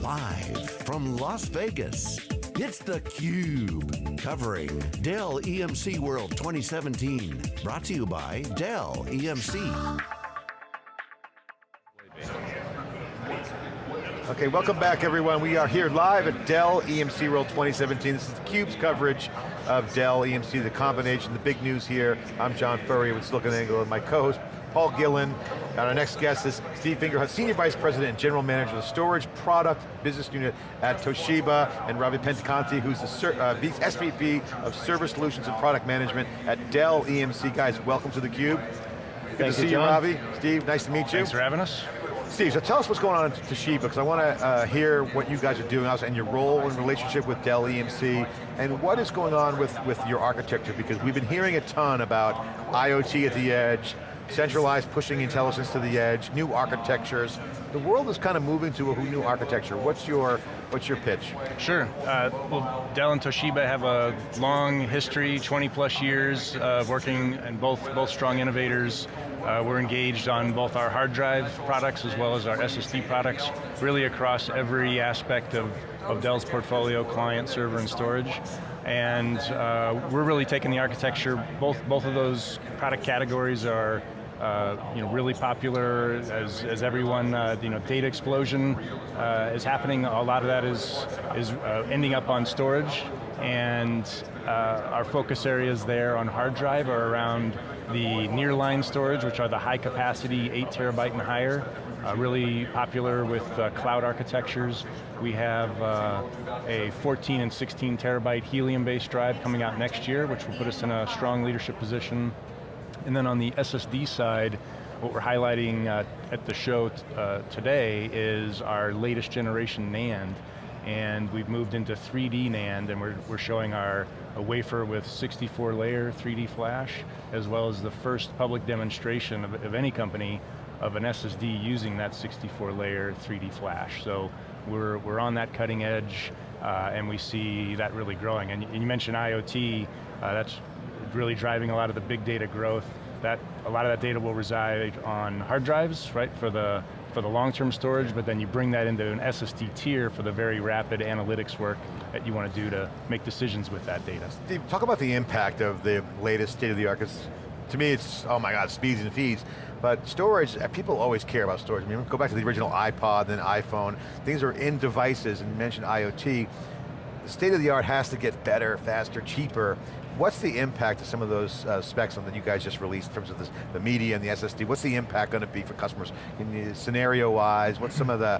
Live from Las Vegas, it's theCUBE. Covering Dell EMC World 2017. Brought to you by Dell EMC. Okay, welcome back everyone. We are here live at Dell EMC World 2017. This is theCUBE's coverage of Dell EMC, the combination, the big news here. I'm John Furrier with SiliconANGLE and my co-host, Paul Gillen. And our next guest is Steve Fingerhut, Senior Vice President and General Manager of the Storage Product Business Unit at Toshiba, and Ravi Pendekanti, who's the uh, SVP of Service Solutions and Product Management at Dell EMC. Guys, welcome to theCUBE. Good Thank to you, see John. you, Ravi. Steve, nice to meet you. Thanks for having us. Steve, so tell us what's going on at Toshiba, because I want to uh, hear what you guys are doing and your role in relationship with Dell EMC, and what is going on with, with your architecture, because we've been hearing a ton about IoT at the edge, centralized pushing intelligence to the edge, new architectures. The world is kind of moving to a new architecture. What's your, what's your pitch? Sure, uh, well, Dell and Toshiba have a long history, 20 plus years of working and both, both strong innovators. Uh, we're engaged on both our hard drive products as well as our SSD products, really across every aspect of, of Dell's portfolio, client, server, and storage. And uh, we're really taking the architecture, both, both of those product categories are uh, you know, really popular as, as everyone, uh, you know, data explosion uh, is happening. A lot of that is, is uh, ending up on storage and uh, our focus areas there on hard drive are around the nearline storage, which are the high capacity, eight terabyte and higher, uh, really popular with uh, cloud architectures. We have uh, a 14 and 16 terabyte helium-based drive coming out next year, which will put us in a strong leadership position. And then on the SSD side, what we're highlighting uh, at the show uh, today is our latest generation NAND, and we've moved into 3D NAND, and we're, we're showing our a wafer with 64 layer 3D flash, as well as the first public demonstration of, of any company of an SSD using that 64 layer 3D flash. So we're, we're on that cutting edge, uh, and we see that really growing. And you mentioned IoT, uh, that's really driving a lot of the big data growth. That, a lot of that data will reside on hard drives, right, for the for the long-term storage, but then you bring that into an SSD tier for the very rapid analytics work that you want to do to make decisions with that data. Steve, talk about the impact of the latest state-of-the-art, because to me it's, oh my God, speeds and feeds, but storage, uh, people always care about storage. I mean, go back to the original iPod, then iPhone, things are in devices, and mentioned IoT, the state-of-the-art has to get better, faster, cheaper, What's the impact of some of those uh, specs that you guys just released in terms of this, the media and the SSD? What's the impact going to be for customers? Scenario-wise, what's some of the,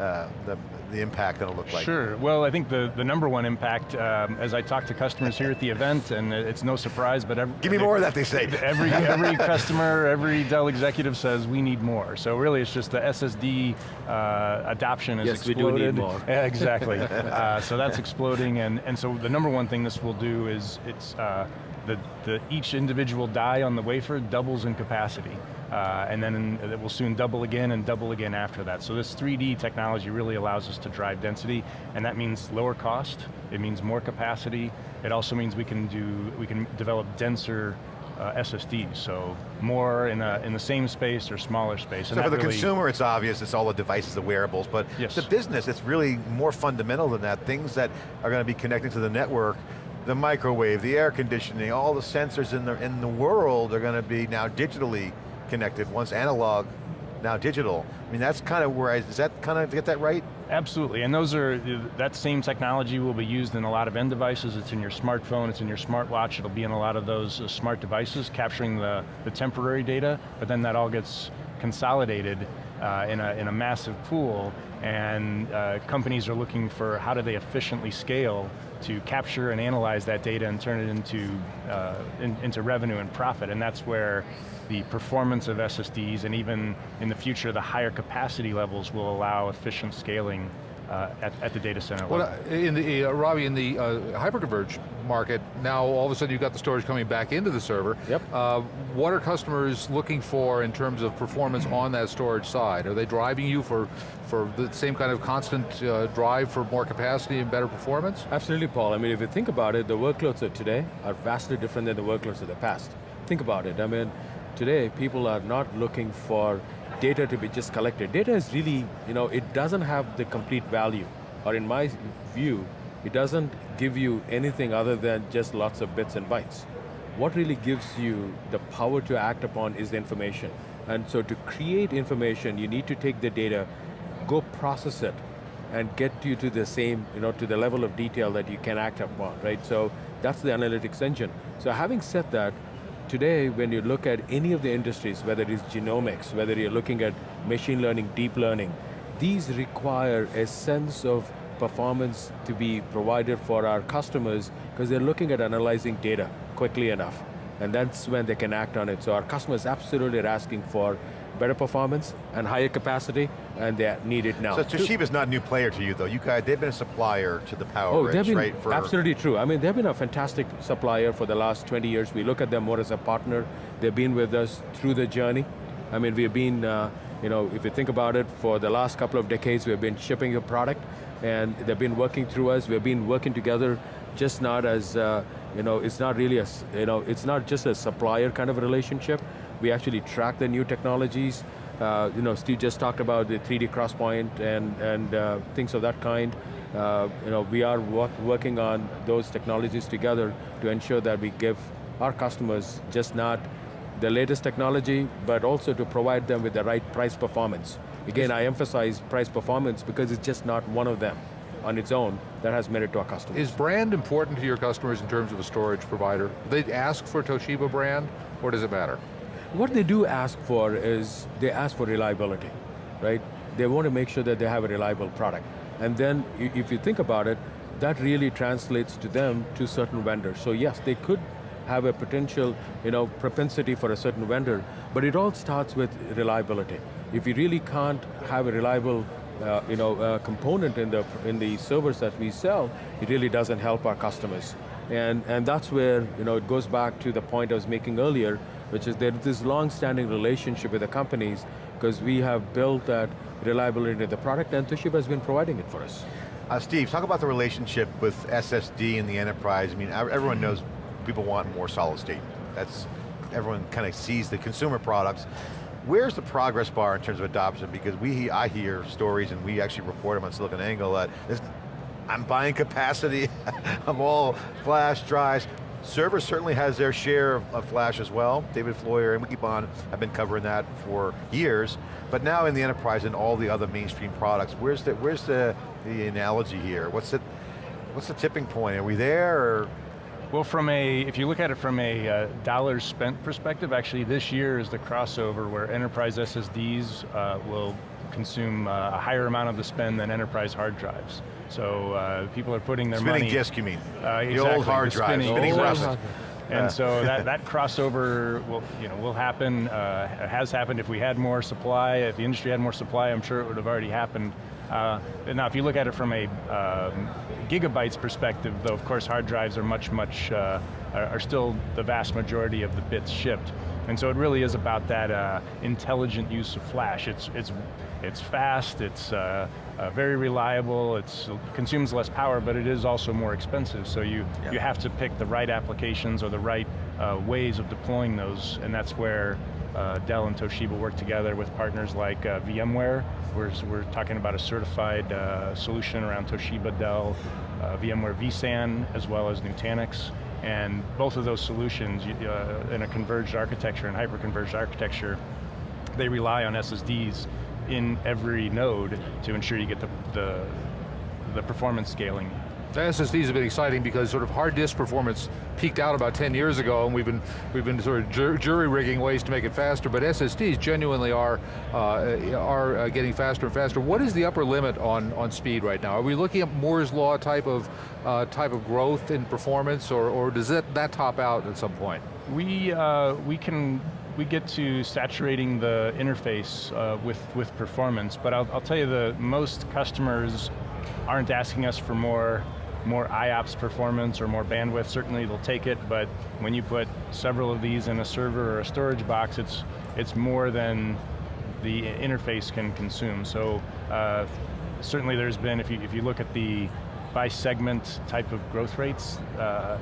uh, the, the impact going to look like? Sure, well I think the, the number one impact, um, as I talk to customers here at the event, and it's no surprise, but every, Give me more of that, they say. Every, every customer, every Dell executive says we need more. So really it's just the SSD uh, adoption has yes, exploded. we do need more. Yeah, exactly, uh, so that's exploding, and, and so the number one thing this will do is it's, uh, the, the, each individual die on the wafer doubles in capacity. Uh, and then it will soon double again and double again after that. So this 3D technology really allows us to drive density, and that means lower cost, it means more capacity, it also means we can do, we can develop denser uh, SSDs, so more in, a, in the same space or smaller space. So for the really consumer, it's obvious, it's all the devices, the wearables, but yes. the business, it's really more fundamental than that. Things that are going to be connected to the network the microwave, the air conditioning, all the sensors in the, in the world are going to be now digitally connected, once analog, now digital. I mean, that's kind of where, I, is that kind of, get that right? Absolutely, and those are, that same technology will be used in a lot of end devices. It's in your smartphone, it's in your smartwatch, it'll be in a lot of those uh, smart devices, capturing the, the temporary data, but then that all gets consolidated uh, in, a, in a massive pool, and uh, companies are looking for how do they efficiently scale to capture and analyze that data and turn it into, uh, in, into revenue and profit, and that's where the performance of SSDs and even in the future the higher capacity levels will allow efficient scaling uh, at, at, the data center well, level. in the, uh, Ravi, in the uh, hyperconverged market, now all of a sudden you've got the storage coming back into the server. Yep. Uh, what are customers looking for in terms of performance on that storage side? Are they driving you for, for the same kind of constant uh, drive for more capacity and better performance? Absolutely, Paul. I mean, if you think about it, the workloads of today are vastly different than the workloads of the past. Think about it, I mean, today people are not looking for data to be just collected. Data is really, you know, it doesn't have the complete value, or in my view, it doesn't give you anything other than just lots of bits and bytes. What really gives you the power to act upon is the information. And so to create information, you need to take the data, go process it, and get you to the same, you know, to the level of detail that you can act upon, right? So that's the analytics engine. So having said that, today when you look at any of the industries, whether it is genomics, whether you're looking at machine learning, deep learning, these require a sense of performance to be provided for our customers because they're looking at analyzing data quickly enough. And that's when they can act on it. So our customers absolutely are asking for better performance and higher capacity, and they need it now. So Toshiba's not a new player to you though. You guys, they've been a supplier to the Power oh, they've been right? For absolutely true. I mean, they've been a fantastic supplier for the last 20 years. We look at them more as a partner. They've been with us through the journey. I mean, we've been, uh, you know, if you think about it, for the last couple of decades, we've been shipping a product, and they've been working through us. We've been working together, just not as, uh, you know, it's not really a, you know, it's not just a supplier kind of relationship. We actually track the new technologies. Uh, you know, Steve just talked about the 3D crosspoint and, and uh, things of that kind. Uh, you know, we are work, working on those technologies together to ensure that we give our customers just not the latest technology, but also to provide them with the right price performance. Again, I emphasize price performance because it's just not one of them on its own that has merit to our customers. Is brand important to your customers in terms of a storage provider? They ask for Toshiba brand, or does it matter? What they do ask for is, they ask for reliability, right? They want to make sure that they have a reliable product. And then, if you think about it, that really translates to them to certain vendors. So yes, they could have a potential you know, propensity for a certain vendor, but it all starts with reliability. If you really can't have a reliable uh, you know, uh, component in the, in the servers that we sell, it really doesn't help our customers. And, and that's where you know, it goes back to the point I was making earlier, which is that this long-standing relationship with the companies because we have built that reliability into the product and Toshiba has been providing it for us. Uh, Steve, talk about the relationship with SSD and the enterprise. I mean, everyone knows people want more solid state. That's, everyone kind of sees the consumer products. Where's the progress bar in terms of adoption? Because we, I hear stories and we actually report them on SiliconANGLE that I'm buying capacity, I'm all flash drives, Server certainly has their share of, of, flash as well. David Floyer and Wikibon have been covering that for years. But now in the enterprise and all the other mainstream products, where's the, where's the, the analogy here? What's the, what's the tipping point? Are we there or? Well, from a, if you look at it from a uh, dollars spent perspective, actually this year is the crossover where enterprise SSDs uh, will consume uh, a higher amount of the spend than enterprise hard drives. So uh, people are putting their spinning money- disk, you mean? Uh, the old hard drive, spinning, spinning rust. And yeah. so that, that crossover will, you know, will happen, uh, has happened. If we had more supply, if the industry had more supply, I'm sure it would have already happened. Uh, now if you look at it from a um, gigabytes perspective, though of course hard drives are much, much, uh, are, are, still the vast majority of the bits shipped. And so it really is about that uh, intelligent use of flash. It's, it's, it's fast, it's uh, uh, very reliable, it consumes less power, but it is also more expensive, so you, yeah. you have to pick the right applications or the right uh, ways of deploying those, and that's where uh, Dell and Toshiba work together with partners like uh, VMware. We're, we're talking about a certified uh, solution around Toshiba, Dell, uh, VMware vSAN, as well as Nutanix. And both of those solutions uh, in a converged architecture and hyper-converged architecture, they rely on SSDs in every node to ensure you get the, the, the performance scaling SSDs have been exciting because sort of hard disk performance peaked out about 10 years ago and we've been, we've been sort of jur jury rigging ways to make it faster, but SSDs genuinely are, uh, are uh, getting faster and faster. What is the upper limit on, on speed right now? Are we looking at Moore's Law type of, uh, type of growth in performance or, or does that, that top out at some point? We, uh, we can we get to saturating the interface uh, with, with performance, but I'll, I'll tell you the most customers aren't asking us for more more IOPS performance or more bandwidth, certainly they'll take it, but when you put several of these in a server or a storage box, it's, it's more than the interface can consume. So uh, certainly there's been, if you, if you look at the by segment type of growth rates, uh,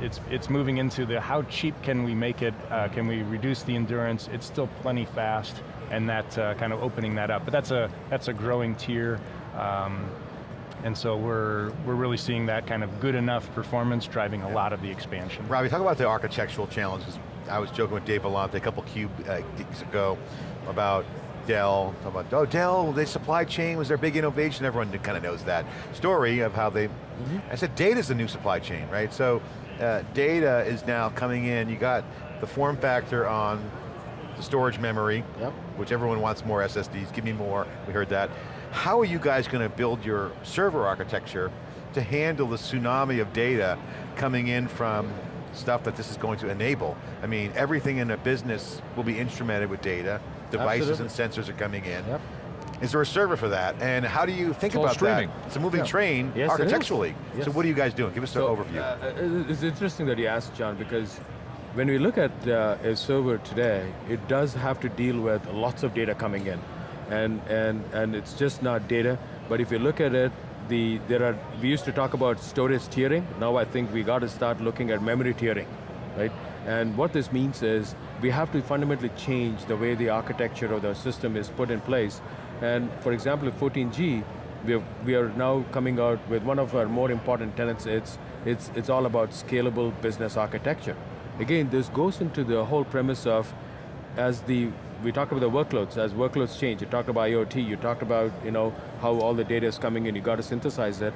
it's, it's moving into the how cheap can we make it, uh, can we reduce the endurance, it's still plenty fast, and that uh, kind of opening that up. But that's a, that's a growing tier. Um, and so we're, we're really seeing that kind of good enough performance driving a lot of the expansion. Ravi, talk about the architectural challenges. I was joking with Dave Vellante a couple cube uh, gigs ago about Dell, about, oh Dell, the supply chain was their big innovation, everyone kind of knows that story of how they, mm -hmm. I said data's the new supply chain, right? So uh, data is now coming in, you got the form factor on the storage memory, yep. which everyone wants more SSDs, give me more, we heard that. How are you guys going to build your server architecture to handle the tsunami of data coming in from stuff that this is going to enable? I mean, everything in a business will be instrumented with data, devices Absolutely. and sensors are coming in. Yep. Is there a server for that? And how do you think about streaming. that? It's a moving yeah. train yes, architecturally. Yes. So what are you guys doing? Give us so, an overview. Uh, it's interesting that you asked, John, because when we look at uh, a server today, it does have to deal with lots of data coming in. And, and, and it's just not data, but if you look at it, the, there are, we used to talk about storage tiering, now I think we got to start looking at memory tiering, right? And what this means is, we have to fundamentally change the way the architecture of the system is put in place. And for example, with 14G, we, have, we are now coming out with one of our more important tenets, it's, it's, it's all about scalable business architecture. Again, this goes into the whole premise of, as the, we talked about the workloads, as workloads change, you talked about IoT, you talked about you know, how all the data is coming in, you got to synthesize it.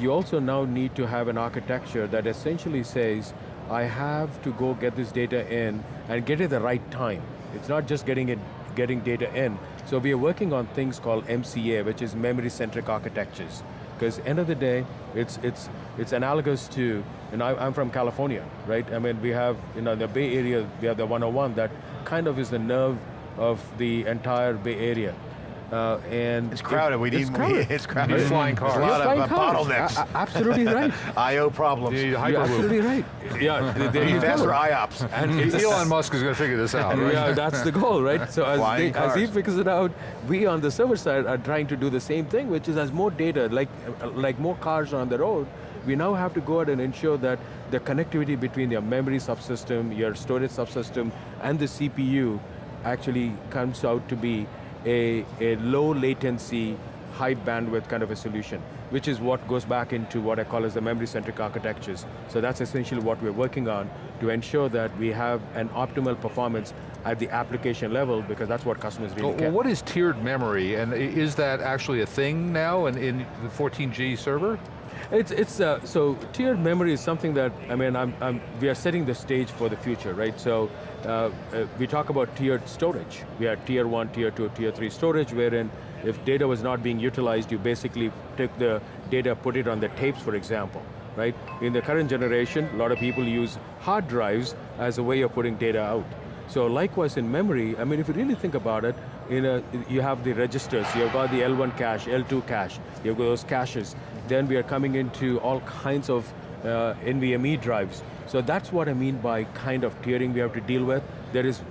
You also now need to have an architecture that essentially says, I have to go get this data in and get it at the right time. It's not just getting it, getting data in. So we are working on things called MCA, which is memory-centric architectures. Because end of the day, it's, it's, it's analogous to, and I'm from California, right? I mean, we have, you know, the Bay Area, we have the 101 that kind of is the nerve of the entire Bay Area. Uh, and it's crowded. We it's need crowded. it's crowded. Need flying cars. There's a lot flying of uh, cars. bottlenecks. absolutely right. I/O problems. You You're absolutely right. Yeah, there you faster go. IOPS. And Elon Musk is going to figure this out, right? Yeah, that's the goal, right? So as, they, as he cars. figures it out, we on the server side are trying to do the same thing, which is as more data, like, like more cars on the road, we now have to go out and ensure that the connectivity between your memory subsystem, your storage subsystem, and the CPU actually comes out to be a, a low latency, high bandwidth kind of a solution, which is what goes back into what I call as the memory-centric architectures. So that's essentially what we're working on to ensure that we have an optimal performance at the application level because that's what customers really Well, care. what is tiered memory, and is that actually a thing now in, in the 14G server? It's, it's uh, so tiered memory is something that, I mean, I'm, I'm, we are setting the stage for the future, right? So uh, uh, we talk about tiered storage. We have tier one, tier two, tier three storage, wherein if data was not being utilized, you basically take the data, put it on the tapes, for example, right? In the current generation, a lot of people use hard drives as a way of putting data out. So likewise in memory, I mean, if you really think about it, a, you have the registers, you've got the L1 cache, L2 cache, you've got those caches. Then we are coming into all kinds of uh, NVMe drives. So that's what I mean by kind of tiering we have to deal with. There is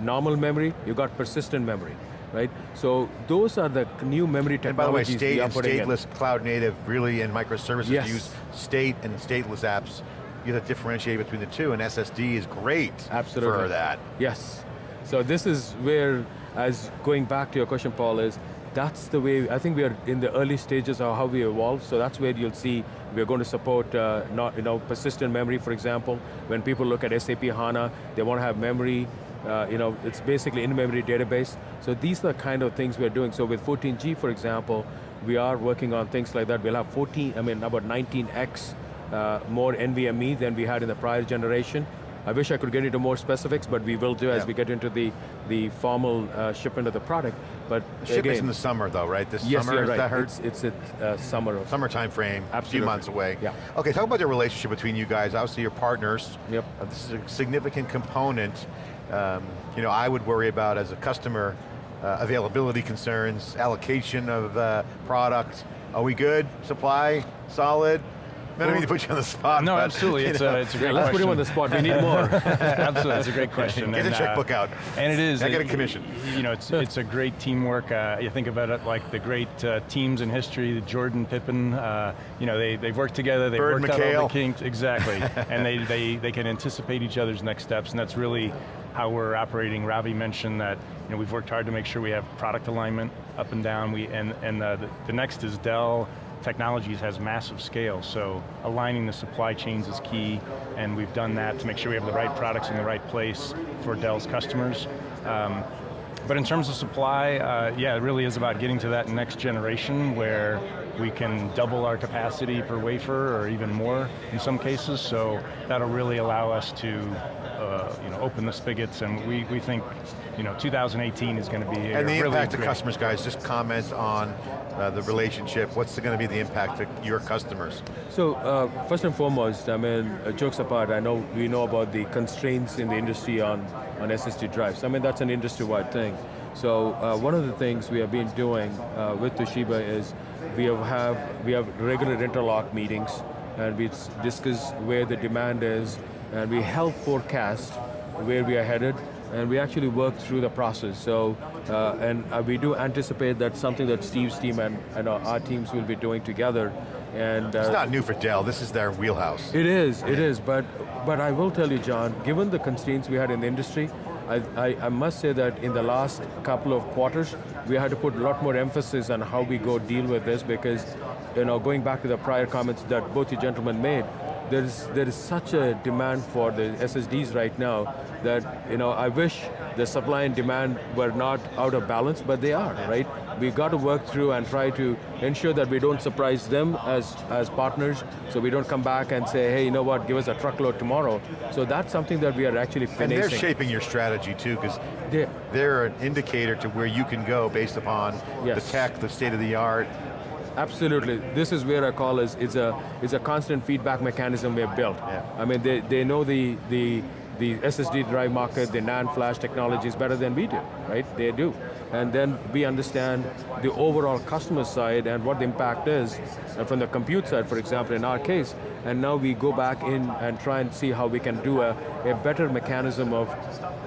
normal memory, you've got persistent memory, right? So those are the new memory And by the way, state and putting in. stateless cloud native really in microservices Yes. use state and stateless apps. You have to differentiate between the two and SSD is great Absolutely. for that. Yes. So this is where, as going back to your question, Paul, is that's the way, I think we are in the early stages of how we evolve, so that's where you'll see we're going to support uh, not, you know, persistent memory, for example. When people look at SAP HANA, they want to have memory, uh, you know, it's basically in-memory database. So these are the kind of things we're doing. So with 14G, for example, we are working on things like that. We'll have 14, I mean, about 19x uh, more NVMe than we had in the prior generation. I wish I could get into more specifics, but we will do as we get into the, the formal uh, shipment of the product. But Shipment's again, in the summer though, right? This yes, summer, you're is right. that heard? It's, it's at uh, summer of Summer time frame, a few months away. Yeah. Okay, talk about the relationship between you guys. Obviously you're partners. Yep. Uh, this is a significant component. Um, you know, I would worry about as a customer, uh, availability concerns, allocation of uh, product. Are we good? Supply, solid? I don't mean to put you on the spot. No, but, absolutely. It's know, a, it's a great Let's put question. him on the spot, we need more. Absolutely, that's a great question. Get the And, uh, checkbook out. And it is. I get a commission. You know, it's, it's a great teamwork. Uh, you think about it like the great uh, teams in history, the Jordan, Pippen, uh, you know, they, they've worked together, they've Bird, worked out all the kinks, exactly. and they, they, they can anticipate each other's next steps, and that's really how we're operating. Ravi mentioned that you know, we've worked hard to make sure we have product alignment up and down, we, and, and uh, the, the next is Dell, Technologies has massive scale, so aligning the supply chains is key, and we've done that to make sure we have the right products in the right place for Dell's customers. Um, but in terms of supply, uh, yeah, it really is about getting to that next generation where we can double our capacity per wafer or even more in some cases, so that'll really allow us to uh, you know, open the spigots and we, we think you know, 2018 is going to be a And the really impact to customers, guys, just comment on uh, the relationship. What's going to be the impact to your customers? So uh, first and foremost, I mean, uh, jokes apart, I know we know about the constraints in the industry on, on SSD drives. I mean, that's an industry-wide thing. So uh, one of the things we have been doing uh, with Toshiba is we have, have we have regular interlock meetings and we discuss where the demand is and we help forecast where we are headed and we actually work through the process. So, uh, and uh, we do anticipate that something that Steve's team and, and our teams will be doing together. And uh, It's not new for Dell, this is their wheelhouse. it is, it is, but, but I will tell you, John, given the constraints we had in the industry, I, I, I must say that in the last couple of quarters, we had to put a lot more emphasis on how we go deal with this because, you know, going back to the prior comments that both you gentlemen made, there is, there is such a demand for the SSDs right now that, you know, I wish the supply and demand were not out of balance, but they are, right? We've got to work through and try to ensure that we don't surprise them as, as partners, so we don't come back and say, hey, you know what, give us a truckload tomorrow. So that's something that we are actually And finishing. they're shaping your strategy too, because They- they're an indicator to where you can go based upon Yes. the tech, the state of the art. Absolutely. This is where I call is it's a it's a constant feedback mechanism we have built. Yeah. I mean they, they know the the the SSD drive market, the NAND flash technology is better than we do, right? They do. And then we understand the overall customer side and what the impact is uh, from the compute side, for example, in our case. And now we go back in and try and see how we can do a, a better mechanism of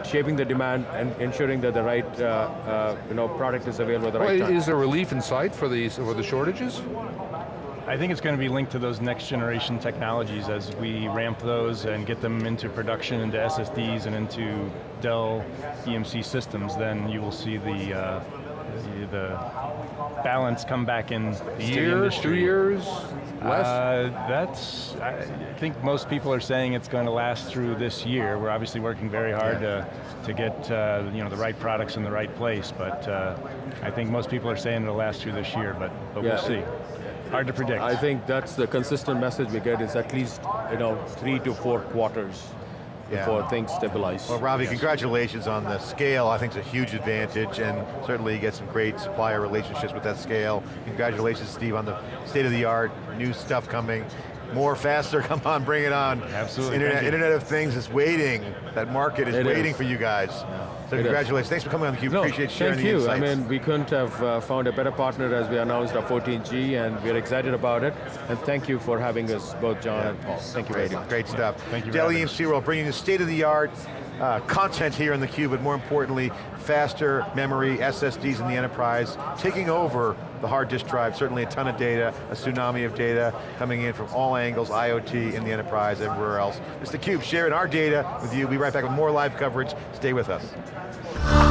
shaping the demand and ensuring that the right uh, uh, you know, product is available at the right Well, time. is there relief in sight for these for the shortages? I think it's going to be linked to those next generation technologies as we ramp those and get them into production, into SSDs and into Dell EMC systems, then you will see the, uh, the, the balance come back in the Year, industry. two years, less? Uh, that's, I think most people are saying it's going to last through this year. We're obviously working very hard to, to get uh, you know, the right products in the right place, but uh, I think most people are saying it'll last through this year, but, but Yeah. we'll see. Hard to predict. I think that's the consistent message we get is at least you know three to four quarters Yeah. before things stabilize. Well, Ravi, congratulations on the scale. I think it's a huge advantage, and certainly you get some great supplier relationships with that scale. Congratulations, Steve, on the state of the art, new stuff coming. More, faster, come on, bring it on. Absolutely, Internet. Internet of Things is waiting. That market is It waiting is. for you guys. So It is. congratulations, thanks for coming on theCUBE, no, appreciate sharing thank the you. insights. I mean, we couldn't have uh, found a better partner as we announced our 14G, and we're excited about it. And thank you for having us, both John and Paul. Thank you Great, very much. great stuff. Thank you for Dell having us. EMC World bringing you state-of-the-art uh, content here in theCUBE, but more importantly, faster memory, SSDs in the enterprise, taking over the hard disk drive, certainly a ton of data, a tsunami of data coming in from all angles, IoT in the enterprise, everywhere else. It's theCUBE, sharing our data with you. We'll be right back with more live coverage. Stay with us.